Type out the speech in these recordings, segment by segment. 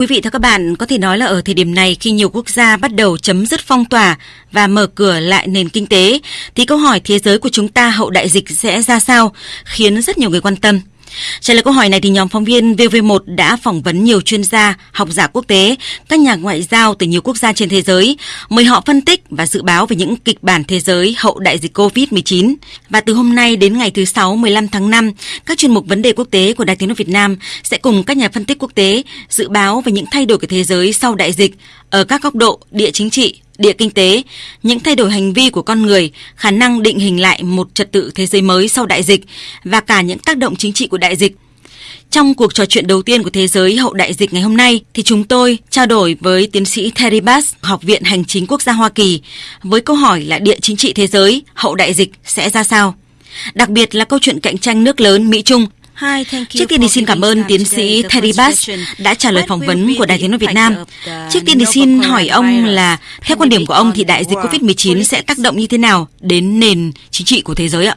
Quý vị và các bạn, có thể nói là ở thời điểm này khi nhiều quốc gia bắt đầu chấm dứt phong tỏa và mở cửa lại nền kinh tế, thì câu hỏi thế giới của chúng ta hậu đại dịch sẽ ra sao khiến rất nhiều người quan tâm. Trả lời câu hỏi này thì nhóm phóng viên VV1 đã phỏng vấn nhiều chuyên gia, học giả quốc tế, các nhà ngoại giao từ nhiều quốc gia trên thế giới, mời họ phân tích và dự báo về những kịch bản thế giới hậu đại dịch COVID-19. Và từ hôm nay đến ngày thứ Sáu 15 tháng 5, các chuyên mục vấn đề quốc tế của Đài Tiếng nói Việt Nam sẽ cùng các nhà phân tích quốc tế dự báo về những thay đổi của thế giới sau đại dịch ở các góc độ địa chính trị, địa kinh tế, những thay đổi hành vi của con người, khả năng định hình lại một trật tự thế giới mới sau đại dịch và cả những tác động chính trị của đại dịch. Trong cuộc trò chuyện đầu tiên của thế giới hậu đại dịch ngày hôm nay thì chúng tôi trao đổi với tiến sĩ Terry Bass, Học viện Hành chính Quốc gia Hoa Kỳ với câu hỏi là địa chính trị thế giới hậu đại dịch sẽ ra sao? Đặc biệt là câu chuyện cạnh tranh nước lớn Mỹ-Trung Trước tiên thì xin cảm ơn tiến sĩ Terry Bass đã trả lời phỏng vấn của Đài Tiếng nói Việt Nam. Trước tiên thì xin hỏi ông là theo quan điểm của ông thì đại dịch COVID-19 sẽ tác động như thế nào đến nền chính trị của thế giới ạ?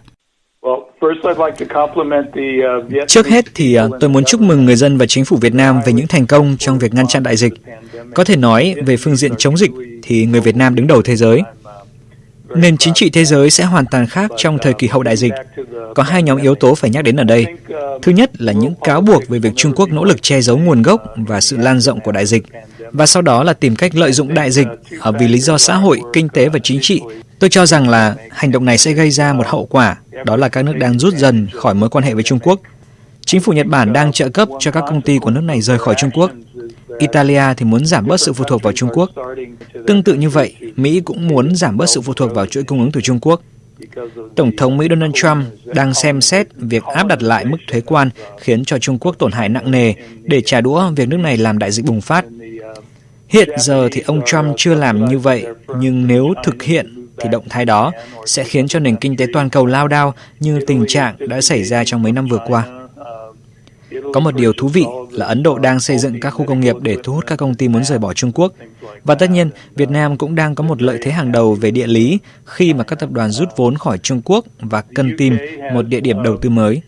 Trước hết thì à, tôi muốn chúc mừng người dân và chính phủ Việt Nam về những thành công trong việc ngăn chặn đại dịch. Có thể nói về phương diện chống dịch thì người Việt Nam đứng đầu thế giới. Nền chính trị thế giới sẽ hoàn toàn khác trong thời kỳ hậu đại dịch. Có hai nhóm yếu tố phải nhắc đến ở đây. Thứ nhất là những cáo buộc về việc Trung Quốc nỗ lực che giấu nguồn gốc và sự lan rộng của đại dịch, và sau đó là tìm cách lợi dụng đại dịch ở vì lý do xã hội, kinh tế và chính trị. Tôi cho rằng là hành động này sẽ gây ra một hậu quả, đó là các nước đang rút dần khỏi mối quan hệ với Trung Quốc. Chính phủ Nhật Bản đang trợ cấp cho các công ty của nước này rời khỏi Trung Quốc. Italia thì muốn giảm bớt sự phụ thuộc vào Trung Quốc. Tương tự như vậy, Mỹ cũng muốn giảm bớt sự phụ thuộc vào chuỗi cung ứng từ Trung Quốc. Tổng thống Mỹ Donald Trump đang xem xét việc áp đặt lại mức thuế quan khiến cho Trung Quốc tổn hại nặng nề để trả đũa việc nước này làm đại dịch bùng phát. Hiện giờ thì ông Trump chưa làm như vậy, nhưng nếu thực hiện thì động thái đó sẽ khiến cho nền kinh tế toàn cầu lao đao như tình trạng đã xảy ra trong mấy năm vừa qua. Có một điều thú vị là Ấn Độ đang xây dựng các khu công nghiệp để thu hút các công ty muốn rời bỏ Trung Quốc. Và tất nhiên, Việt Nam cũng đang có một lợi thế hàng đầu về địa lý khi mà các tập đoàn rút vốn khỏi Trung Quốc và cần tìm một địa điểm đầu tư mới.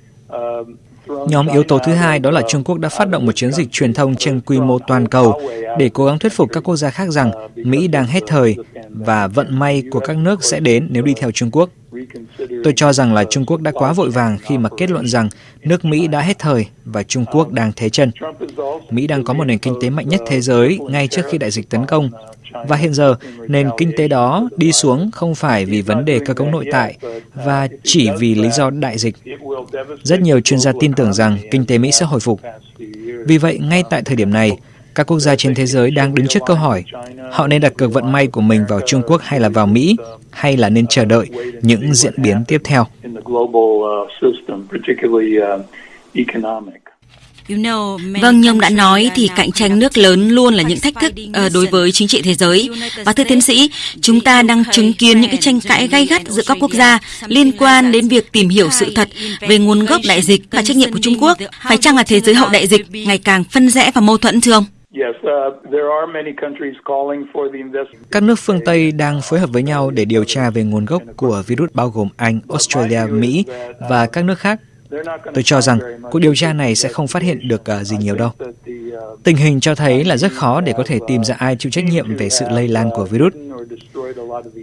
Nhóm yếu tố thứ hai đó là Trung Quốc đã phát động một chiến dịch truyền thông trên quy mô toàn cầu để cố gắng thuyết phục các quốc gia khác rằng Mỹ đang hết thời và vận may của các nước sẽ đến nếu đi theo Trung Quốc. Tôi cho rằng là Trung Quốc đã quá vội vàng khi mà kết luận rằng nước Mỹ đã hết thời và Trung Quốc đang thế chân. Mỹ đang có một nền kinh tế mạnh nhất thế giới ngay trước khi đại dịch tấn công. Và hiện giờ, nền kinh tế đó đi xuống không phải vì vấn đề cơ cấu nội tại và chỉ vì lý do đại dịch. Rất nhiều chuyên gia tin tưởng rằng kinh tế Mỹ sẽ hồi phục. Vì vậy, ngay tại thời điểm này, các quốc gia trên thế giới đang đứng trước câu hỏi, họ nên đặt cược vận may của mình vào Trung Quốc hay là vào Mỹ, hay là nên chờ đợi những diễn biến tiếp theo. Vâng, như ông đã nói thì cạnh tranh nước lớn luôn là những thách thức uh, đối với chính trị thế giới. Và thưa tiến sĩ, chúng ta đang chứng kiến những cái tranh cãi gay gắt giữa các quốc gia liên quan đến việc tìm hiểu sự thật về nguồn gốc đại dịch và trách nhiệm của Trung Quốc. Phải chăng là thế giới hậu đại dịch ngày càng phân rẽ và mâu thuẫn thưa ông? Các nước phương Tây đang phối hợp với nhau để điều tra về nguồn gốc của virus bao gồm Anh, Australia, Mỹ và các nước khác. Tôi cho rằng cuộc điều tra này sẽ không phát hiện được à, gì nhiều đâu. Tình hình cho thấy là rất khó để có thể tìm ra ai chịu trách nhiệm về sự lây lan của virus.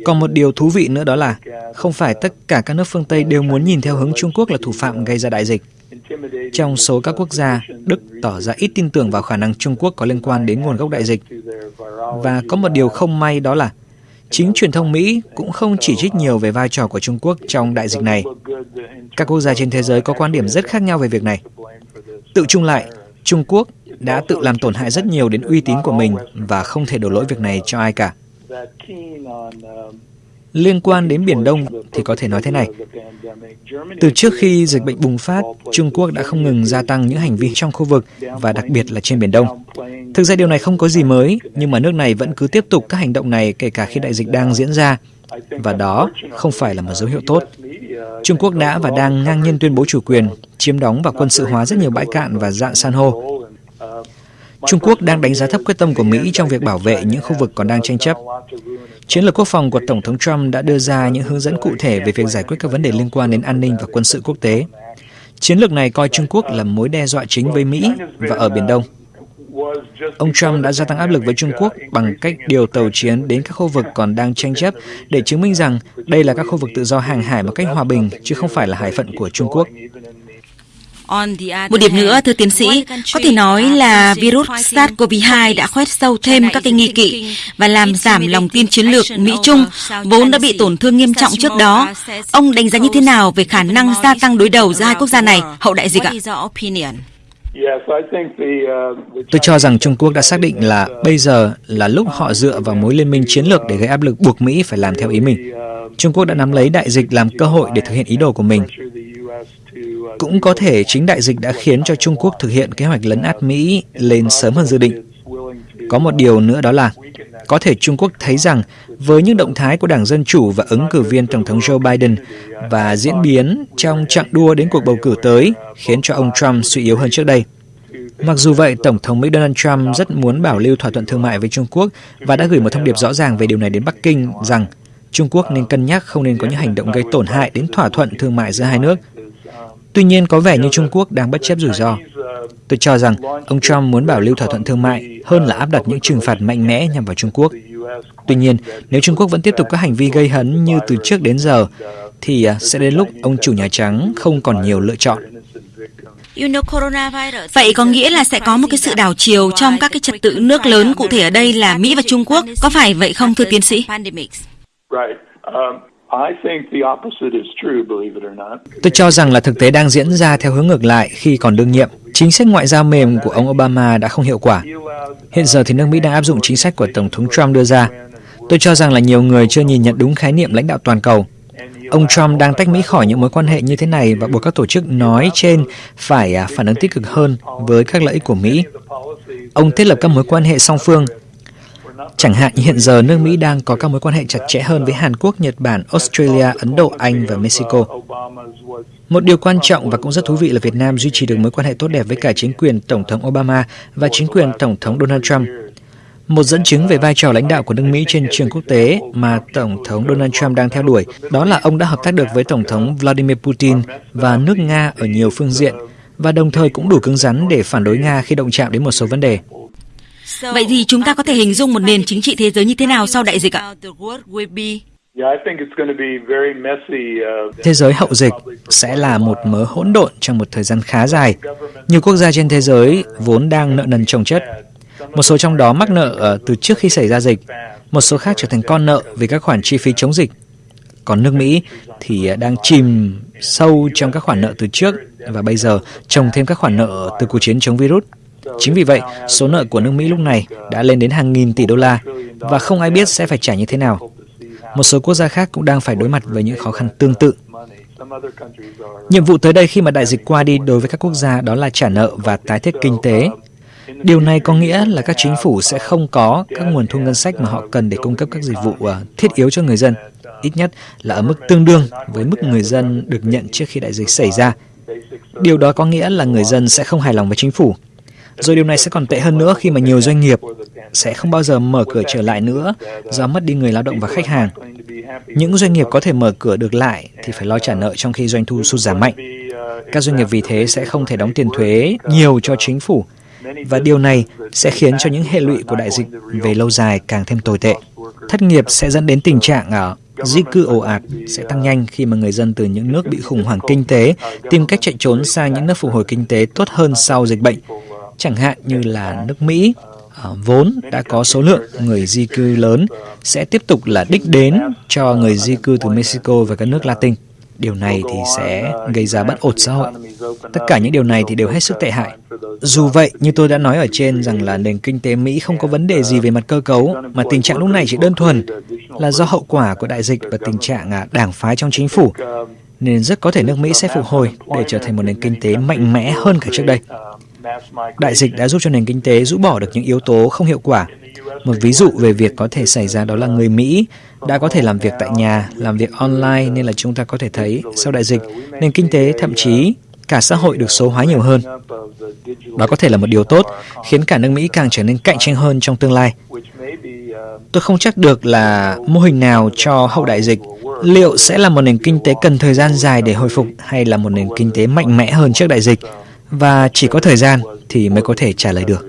Còn một điều thú vị nữa đó là không phải tất cả các nước phương Tây đều muốn nhìn theo hướng Trung Quốc là thủ phạm gây ra đại dịch. Trong số các quốc gia, Đức tỏ ra ít tin tưởng vào khả năng Trung Quốc có liên quan đến nguồn gốc đại dịch. Và có một điều không may đó là chính truyền thông Mỹ cũng không chỉ trích nhiều về vai trò của Trung Quốc trong đại dịch này. Các quốc gia trên thế giới có quan điểm rất khác nhau về việc này. Tự chung lại, Trung Quốc đã tự làm tổn hại rất nhiều đến uy tín của mình và không thể đổ lỗi việc này cho ai cả. Liên quan đến Biển Đông thì có thể nói thế này. Từ trước khi dịch bệnh bùng phát, Trung Quốc đã không ngừng gia tăng những hành vi trong khu vực và đặc biệt là trên Biển Đông. Thực ra điều này không có gì mới, nhưng mà nước này vẫn cứ tiếp tục các hành động này kể cả khi đại dịch đang diễn ra. Và đó không phải là một dấu hiệu tốt. Trung Quốc đã và đang ngang nhiên tuyên bố chủ quyền, chiếm đóng và quân sự hóa rất nhiều bãi cạn và dạng san hô. Trung Quốc đang đánh giá thấp quyết tâm của Mỹ trong việc bảo vệ những khu vực còn đang tranh chấp. Chiến lược quốc phòng của Tổng thống Trump đã đưa ra những hướng dẫn cụ thể về việc giải quyết các vấn đề liên quan đến an ninh và quân sự quốc tế. Chiến lược này coi Trung Quốc là mối đe dọa chính với Mỹ và ở Biển Đông. Ông Trump đã gia tăng áp lực với Trung Quốc bằng cách điều tàu chiến đến các khu vực còn đang tranh chấp để chứng minh rằng đây là các khu vực tự do hàng hải một cách hòa bình, chứ không phải là hải phận của Trung Quốc. Một điểm nữa, thưa tiến sĩ, có thể nói là virus SARS-CoV-2 đã khoét sâu thêm các cái nghi kỵ và làm giảm lòng tin chiến lược Mỹ-Trung, vốn đã bị tổn thương nghiêm trọng trước đó. Ông đánh giá như thế nào về khả năng gia tăng đối đầu giữa hai quốc gia này hậu đại dịch ạ? Tôi cho rằng Trung Quốc đã xác định là bây giờ là lúc họ dựa vào mối liên minh chiến lược để gây áp lực buộc Mỹ phải làm theo ý mình. Trung Quốc đã nắm lấy đại dịch làm cơ hội để thực hiện ý đồ của mình. Cũng có thể chính đại dịch đã khiến cho Trung Quốc thực hiện kế hoạch lấn át Mỹ lên sớm hơn dự định. Có một điều nữa đó là có thể Trung Quốc thấy rằng với những động thái của Đảng Dân Chủ và ứng cử viên Tổng thống Joe Biden và diễn biến trong chặng đua đến cuộc bầu cử tới khiến cho ông Trump suy yếu hơn trước đây. Mặc dù vậy, Tổng thống Mỹ Donald Trump rất muốn bảo lưu thỏa thuận thương mại với Trung Quốc và đã gửi một thông điệp rõ ràng về điều này đến Bắc Kinh rằng Trung Quốc nên cân nhắc không nên có những hành động gây tổn hại đến thỏa thuận thương mại giữa hai nước. Tuy nhiên, có vẻ như Trung Quốc đang bất chấp rủi ro. Tôi cho rằng ông Trump muốn bảo lưu thỏa thuận thương mại hơn là áp đặt những trừng phạt mạnh mẽ nhằm vào Trung Quốc. Tuy nhiên, nếu Trung Quốc vẫn tiếp tục các hành vi gây hấn như từ trước đến giờ, thì à, sẽ đến lúc ông chủ Nhà Trắng không còn nhiều lựa chọn. Vậy có nghĩa là sẽ có một cái sự đảo chiều trong các cái trật tự nước lớn, cụ thể ở đây là Mỹ và Trung Quốc. Có phải vậy không, thưa tiến sĩ? Tôi cho rằng là thực tế đang diễn ra theo hướng ngược lại khi còn đương nhiệm. Chính sách ngoại giao mềm của ông Obama đã không hiệu quả. Hiện giờ thì nước Mỹ đang áp dụng chính sách của Tổng thống Trump đưa ra. Tôi cho rằng là nhiều người chưa nhìn nhận đúng khái niệm lãnh đạo toàn cầu. Ông Trump đang tách Mỹ khỏi những mối quan hệ như thế này và buộc các tổ chức nói trên phải à, phản ứng tích cực hơn với các lợi ích của Mỹ. Ông thiết lập các mối quan hệ song phương Chẳng hạn như hiện giờ nước Mỹ đang có các mối quan hệ chặt chẽ hơn với Hàn Quốc, Nhật Bản, Australia, Ấn Độ, Anh và Mexico. Một điều quan trọng và cũng rất thú vị là Việt Nam duy trì được mối quan hệ tốt đẹp với cả chính quyền Tổng thống Obama và chính quyền Tổng thống Donald Trump. Một dẫn chứng về vai trò lãnh đạo của nước Mỹ trên trường quốc tế mà Tổng thống Donald Trump đang theo đuổi, đó là ông đã hợp tác được với Tổng thống Vladimir Putin và nước Nga ở nhiều phương diện, và đồng thời cũng đủ cứng rắn để phản đối Nga khi động chạm đến một số vấn đề. Vậy thì chúng ta có thể hình dung một nền chính trị thế giới như thế nào sau đại dịch ạ? Thế giới hậu dịch sẽ là một mớ hỗn độn trong một thời gian khá dài. Nhiều quốc gia trên thế giới vốn đang nợ nần chồng chất. Một số trong đó mắc nợ ờ, từ trước khi xảy ra dịch, một số khác trở thành con nợ vì các khoản chi phí chống dịch. Còn nước Mỹ thì ờ, đang chìm sâu trong các khoản nợ từ trước và bây giờ trồng thêm các khoản nợ từ cuộc chiến chống virus. Chính vì vậy, số nợ của nước Mỹ lúc này đã lên đến hàng nghìn tỷ đô la và không ai biết sẽ phải trả như thế nào. Một số quốc gia khác cũng đang phải đối mặt với những khó khăn tương tự. Nhiệm vụ tới đây khi mà đại dịch qua đi đối với các quốc gia đó là trả nợ và tái thiết kinh tế. Điều này có nghĩa là các chính phủ sẽ không có các nguồn thu ngân sách mà họ cần để cung cấp các dịch vụ ờ, thiết yếu cho người dân, ít nhất là ở mức tương đương với mức người dân được nhận trước khi đại dịch xảy ra. Điều đó có nghĩa là người dân sẽ không hài lòng với chính phủ rồi điều này sẽ còn tệ hơn nữa khi mà nhiều doanh nghiệp sẽ không bao giờ mở cửa trở lại nữa do mất đi người lao động và khách hàng. Những doanh nghiệp có thể mở cửa được lại thì phải lo trả nợ trong khi doanh thu sụt giảm mạnh. Các doanh nghiệp vì thế sẽ không thể đóng tiền thuế nhiều cho chính phủ và điều này sẽ khiến cho những hệ lụy của đại dịch về lâu dài càng thêm tồi tệ. Thất nghiệp sẽ dẫn đến tình trạng ở di cư ồ ạt sẽ tăng nhanh khi mà người dân từ những nước bị khủng hoảng kinh tế tìm cách chạy trốn sang những nước phục hồi kinh tế tốt hơn sau dịch bệnh chẳng hạn như là nước Mỹ ờ, vốn đã có số lượng người di cư lớn sẽ tiếp tục là đích đến cho người di cư từ Mexico và các nước Latin. Điều này thì sẽ gây ra bất ổn xã hội. Tất cả những điều này thì đều hết sức tệ hại. Dù vậy, như tôi đã nói ở trên rằng là nền kinh tế Mỹ không có vấn đề gì về mặt cơ cấu, mà tình trạng lúc này chỉ đơn thuần là do hậu quả của đại dịch và tình trạng à, đảng phái trong chính phủ, nên rất có thể nước Mỹ sẽ phục hồi để trở thành một nền kinh tế mạnh mẽ hơn cả trước đây. Đại dịch đã giúp cho nền kinh tế rũ bỏ được những yếu tố không hiệu quả. Một ví dụ về việc có thể xảy ra đó là người Mỹ đã có thể làm việc tại nhà, làm việc online nên là chúng ta có thể thấy sau đại dịch, nền kinh tế thậm chí cả xã hội được số hóa nhiều hơn. Đó có thể là một điều tốt, khiến cả nước Mỹ càng trở nên cạnh tranh hơn trong tương lai. Tôi không chắc được là mô hình nào cho hậu đại dịch liệu sẽ là một nền kinh tế cần thời gian dài để hồi phục hay là một nền kinh tế mạnh mẽ hơn trước đại dịch và chỉ có thời gian thì mới có thể trả lời được.